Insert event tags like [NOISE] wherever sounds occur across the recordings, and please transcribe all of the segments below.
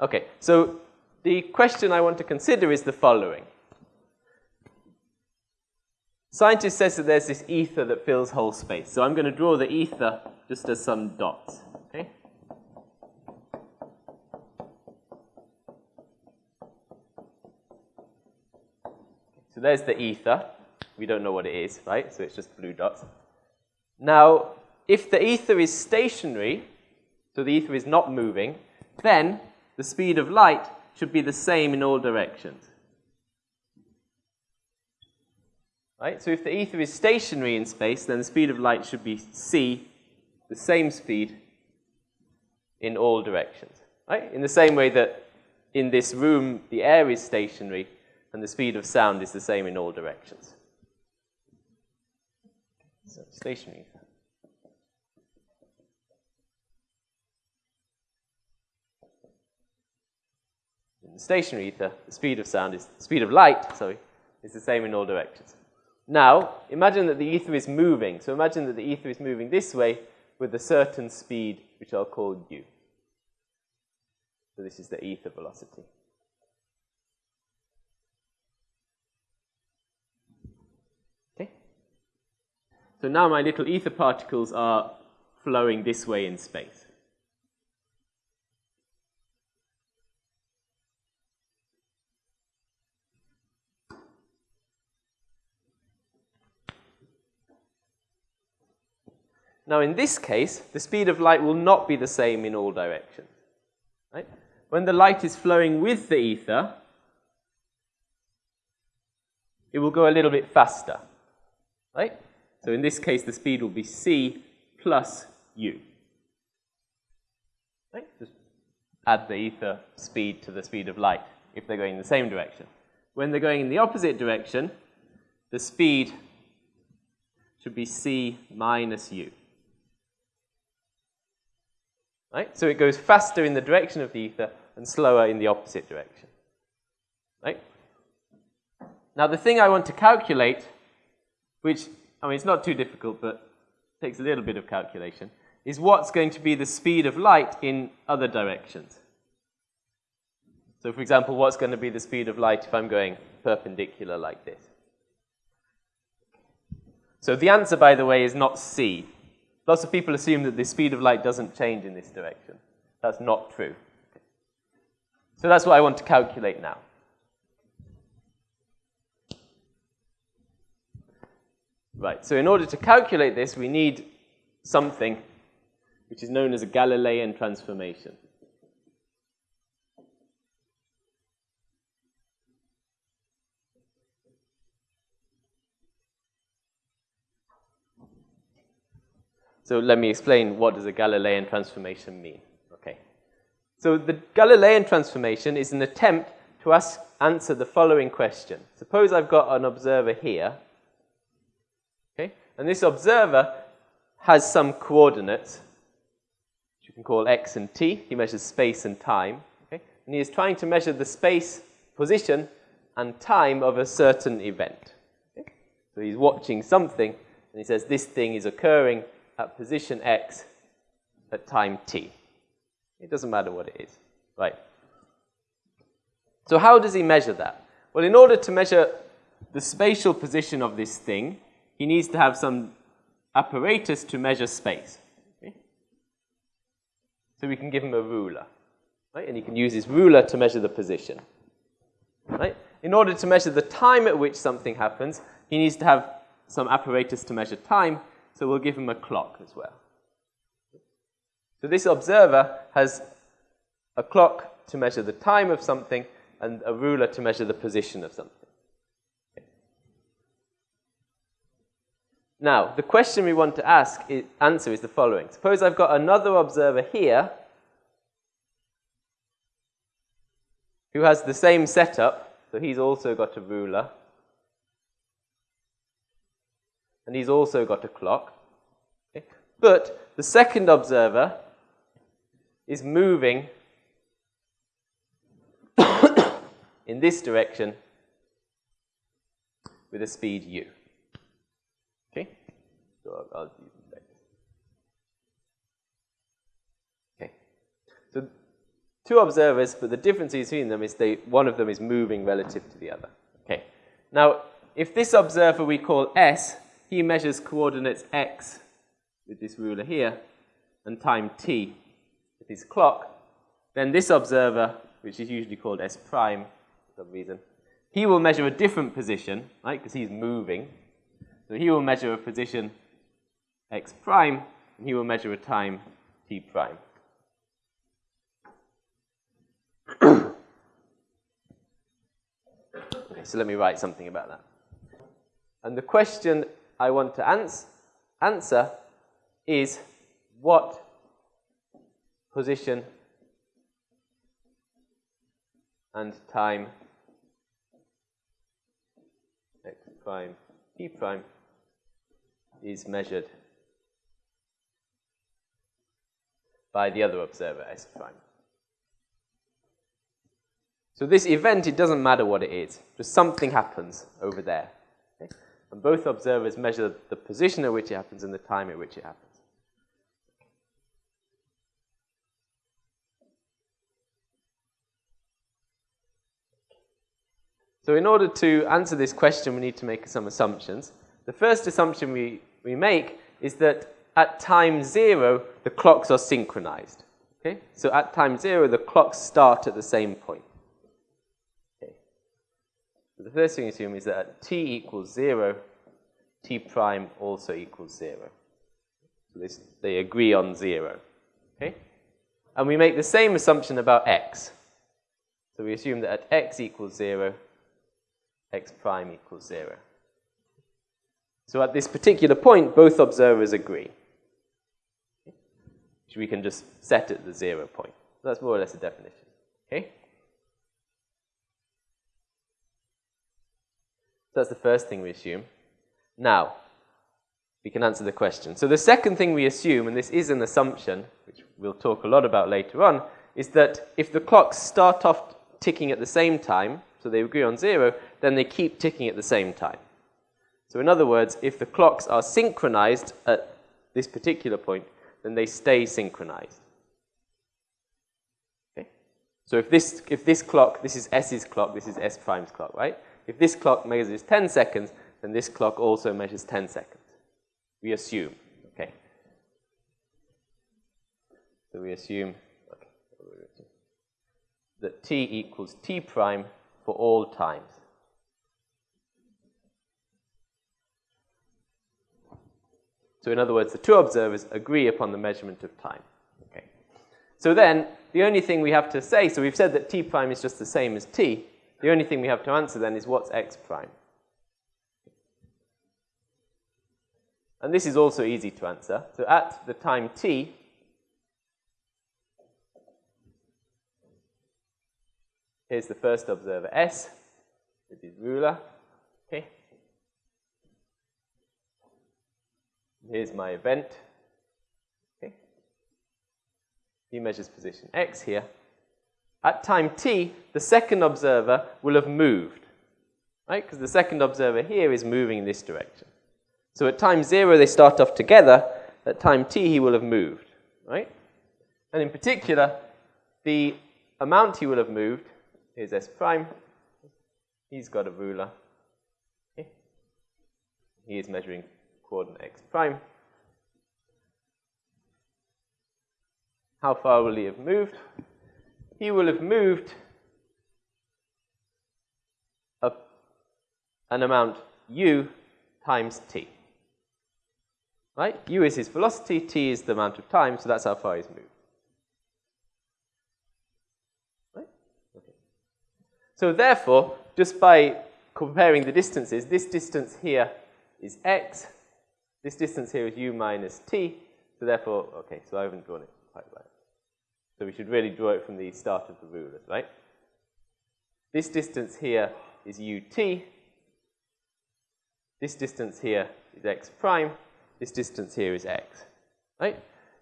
Okay, so the question I want to consider is the following. Scientist says that there's this ether that fills whole space. So I'm going to draw the ether just as some dots. Okay? So there's the ether. We don't know what it is, right? So it's just blue dots. Now, if the ether is stationary, so the ether is not moving, then the speed of light should be the same in all directions. Right? So if the ether is stationary in space, then the speed of light should be c, the same speed in all directions. Right? In the same way that in this room the air is stationary and the speed of sound is the same in all directions. So stationary. In stationary ether, the speed of sound is speed of light, sorry, is the same in all directions. Now, imagine that the ether is moving. So imagine that the ether is moving this way with a certain speed, which I'll call u. So this is the ether velocity. Okay? So now my little ether particles are flowing this way in space. Now, in this case, the speed of light will not be the same in all directions. Right? When the light is flowing with the ether, it will go a little bit faster. Right? So in this case, the speed will be c plus u. Right? Just add the ether speed to the speed of light if they're going in the same direction. When they're going in the opposite direction, the speed should be c minus u. Right? So it goes faster in the direction of the ether and slower in the opposite direction. Right? Now the thing I want to calculate, which, I mean, it's not too difficult, but takes a little bit of calculation, is what's going to be the speed of light in other directions. So for example, what's going to be the speed of light if I'm going perpendicular like this? So the answer, by the way, is not c. Lots of people assume that the speed of light doesn't change in this direction. That's not true. So that's what I want to calculate now. Right, so in order to calculate this, we need something which is known as a Galilean transformation. So let me explain what does a Galilean transformation mean. Okay. So the Galilean transformation is an attempt to ask, answer the following question. Suppose I've got an observer here, okay, and this observer has some coordinates, which you can call x and t. He measures space and time, okay, and he is trying to measure the space, position, and time of a certain event. Okay? So he's watching something, and he says this thing is occurring at position x at time t. It doesn't matter what it is, right? So how does he measure that? Well, in order to measure the spatial position of this thing, he needs to have some apparatus to measure space. Okay? So we can give him a ruler, right? And he can use his ruler to measure the position, right? In order to measure the time at which something happens, he needs to have some apparatus to measure time, so we'll give him a clock as well. So this observer has a clock to measure the time of something and a ruler to measure the position of something. Now, the question we want to ask is, answer is the following. Suppose I've got another observer here who has the same setup, so he's also got a ruler and he's also got a clock. Okay? But the second observer is moving [COUGHS] in this direction with a speed u. Okay? So I'll, I'll Okay. So two observers, but the difference between them is they, one of them is moving relative to the other. Okay. Now, if this observer we call S, he measures coordinates x with this ruler here, and time t with his clock, then this observer, which is usually called S prime for some reason, he will measure a different position, right, because he's moving. So he will measure a position x prime, and he will measure a time t prime. [COUGHS] okay, so let me write something about that. And the question I want to ans answer is what position and time x prime t prime is measured by the other observer s prime. So this event, it doesn't matter what it is. Just something happens over there. And both observers measure the position at which it happens and the time at which it happens. So in order to answer this question, we need to make some assumptions. The first assumption we, we make is that at time zero, the clocks are synchronized. Okay? So at time zero, the clocks start at the same point. The first thing we assume is that at t equals zero, t prime also equals zero. So this, they agree on zero. Okay? And we make the same assumption about x. So we assume that at x equals zero, x prime equals 0. So at this particular point, both observers agree. Which we can just set at the 0 point. So that's more or less a definition. Okay? So that's the first thing we assume. Now, we can answer the question. So the second thing we assume, and this is an assumption, which we'll talk a lot about later on, is that if the clocks start off ticking at the same time, so they agree on zero, then they keep ticking at the same time. So in other words, if the clocks are synchronized at this particular point, then they stay synchronized. Okay? So if this, if this clock, this is S's clock, this is S prime's clock, right? If this clock measures 10 seconds, then this clock also measures 10 seconds. We assume, okay? So we assume that t equals t prime for all times. So in other words, the two observers agree upon the measurement of time. Okay. So then, the only thing we have to say, so we've said that t prime is just the same as t. The only thing we have to answer then is what's x prime? And this is also easy to answer. So at the time t, Here's the first observer, S, with his ruler. Okay. Here's my event. Okay. He measures position X here. At time t, the second observer will have moved, right? Because the second observer here is moving in this direction. So at time zero, they start off together. At time t, he will have moved, right? And in particular, the amount he will have moved is S prime. He's got a ruler. Okay. He is measuring coordinate x prime. How far will he have moved? He will have moved a, an amount u times t. Right? u is his velocity, t is the amount of time, so that's how far he's moved. Right? Okay. So therefore, just by comparing the distances, this distance here is x, this distance here is u minus t, so therefore, okay, so I haven't drawn it quite right. So we should really draw it from the start of the rulers, right? This distance here is ut, this distance here is x prime, this distance here is x, right?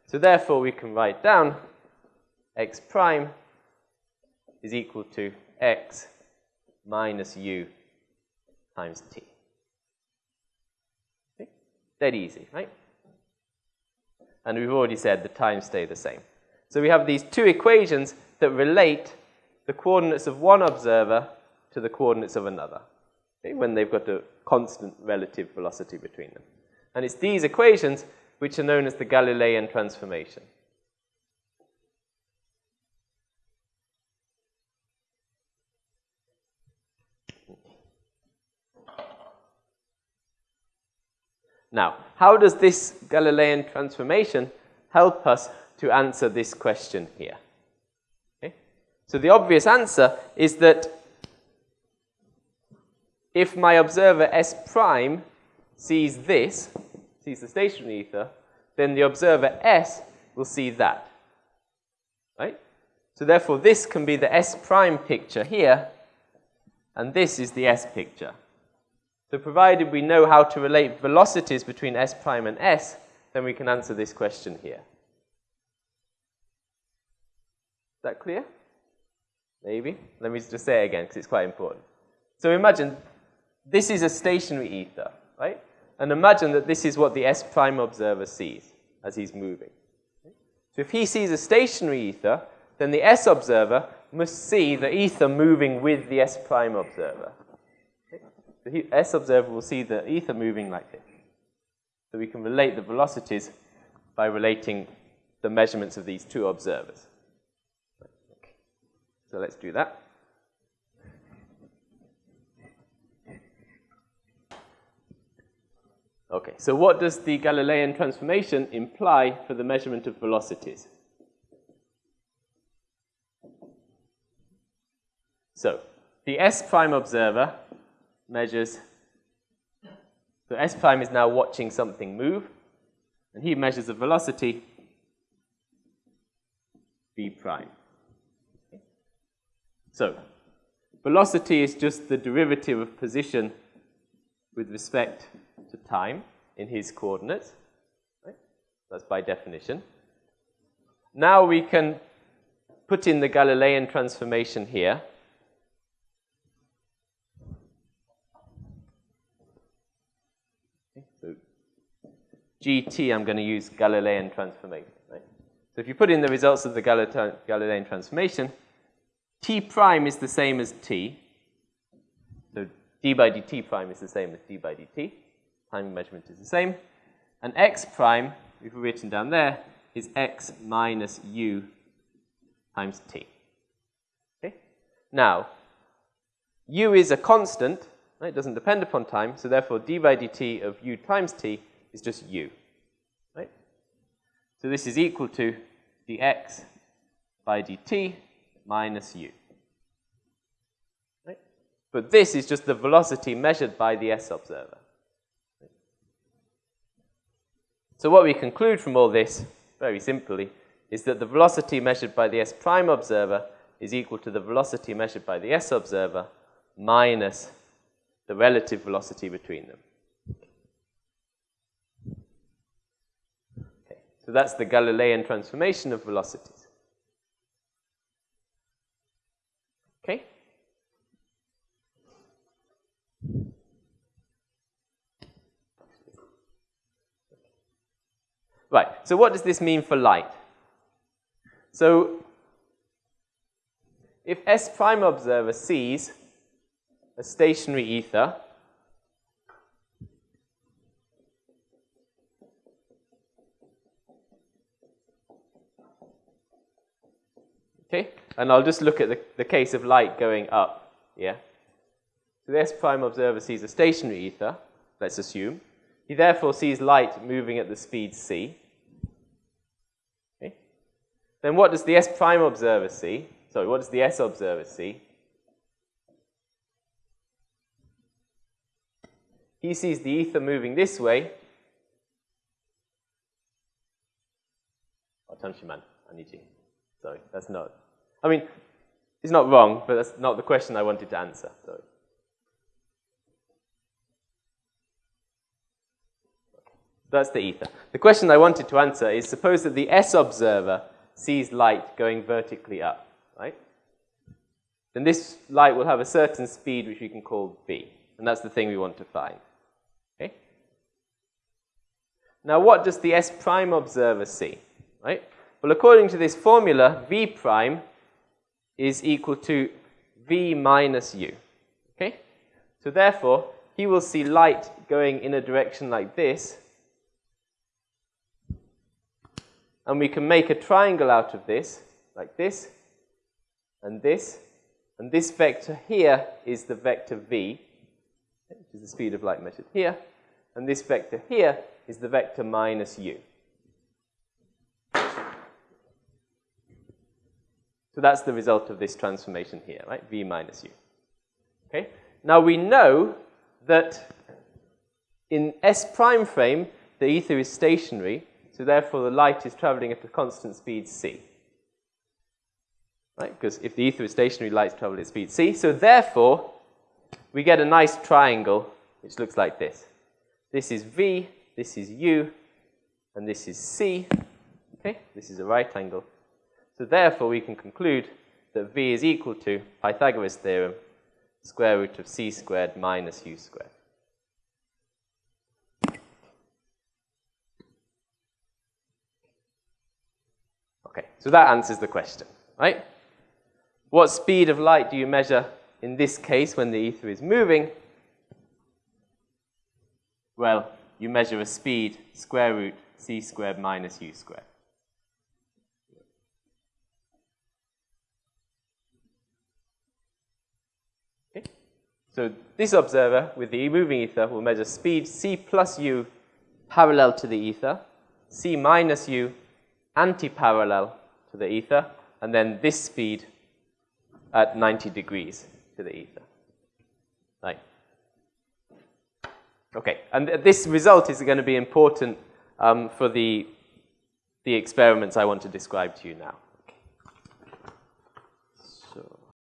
So therefore, we can write down x prime is equal to x minus u times t. Okay? Dead easy, right? And we've already said the times stay the same. So we have these two equations that relate the coordinates of one observer to the coordinates of another, okay, when they've got a constant relative velocity between them. And it's these equations which are known as the Galilean transformation. Now, how does this Galilean transformation help us to answer this question here? Okay? So the obvious answer is that if my observer S prime sees this, sees the stationary ether, then the observer S will see that. Right? So therefore, this can be the S prime picture here, and this is the S picture. So provided we know how to relate velocities between S prime and S, then we can answer this question here. Is that clear? Maybe. Let me just say it again because it's quite important. So imagine this is a stationary ether, right? And imagine that this is what the S prime observer sees as he's moving. So if he sees a stationary ether, then the S observer must see the ether moving with the S prime observer the S observer will see the ether moving like this. So we can relate the velocities by relating the measurements of these two observers. So let's do that. Okay, so what does the Galilean transformation imply for the measurement of velocities? So, the S prime observer measures, so S prime is now watching something move, and he measures the velocity v prime. So, velocity is just the derivative of position with respect to time in his coordinates. Right? That's by definition. Now we can put in the Galilean transformation here. So GT, I'm going to use Galilean transformation. Right? So if you put in the results of the Galilean transformation, t prime is the same as t. So d by dt prime is the same as d by dt. Time measurement is the same. And x prime, we've written down there, is x minus u times t. Okay? Now, u is a constant, right? it doesn't depend upon time, so therefore d by dt of u times t is just u. Right? So this is equal to dx by dt minus u. Right? But this is just the velocity measured by the S observer. So what we conclude from all this, very simply, is that the velocity measured by the S prime observer is equal to the velocity measured by the S observer minus the relative velocity between them. Okay. So that's the Galilean transformation of velocities. Okay? Right, so what does this mean for light? So, if S prime observer sees a stationary ether Okay? And I'll just look at the, the case of light going up. Yeah? So the S prime observer sees a stationary ether, let's assume. He therefore sees light moving at the speed c. Okay? Then what does the S prime observer see? Sorry, what does the S observer see? He sees the ether moving this way. Oh, man, I need you. Sorry, that's not. I mean, it's not wrong, but that's not the question I wanted to answer. Sorry. That's the ether. The question I wanted to answer is suppose that the S observer sees light going vertically up, right? Then this light will have a certain speed which we can call v, and that's the thing we want to find. Okay? Now what does the S prime observer see, right? Well, according to this formula, v prime is equal to v minus u. Okay? So therefore, he will see light going in a direction like this. And we can make a triangle out of this, like this, and this. And this vector here is the vector v, which is the speed of light measured here. And this vector here is the vector minus u. So that's the result of this transformation here, right? V minus u. Okay? Now we know that in S prime frame, the ether is stationary, so therefore the light is traveling at a constant speed c. Right? Because if the ether is stationary, light travels at speed c. So therefore, we get a nice triangle which looks like this. This is v, this is u, and this is c. Okay? This is a right angle. So therefore, we can conclude that v is equal to Pythagoras' theorem, square root of c squared minus u squared. Okay, so that answers the question, right? What speed of light do you measure in this case when the ether is moving? Well, you measure a speed square root c squared minus u squared. Okay. So this observer with the moving ether will measure speed c plus u parallel to the ether, c minus u anti-parallel to the ether, and then this speed at 90 degrees to the ether. Right. Okay, and th this result is going to be important um, for the, the experiments I want to describe to you now.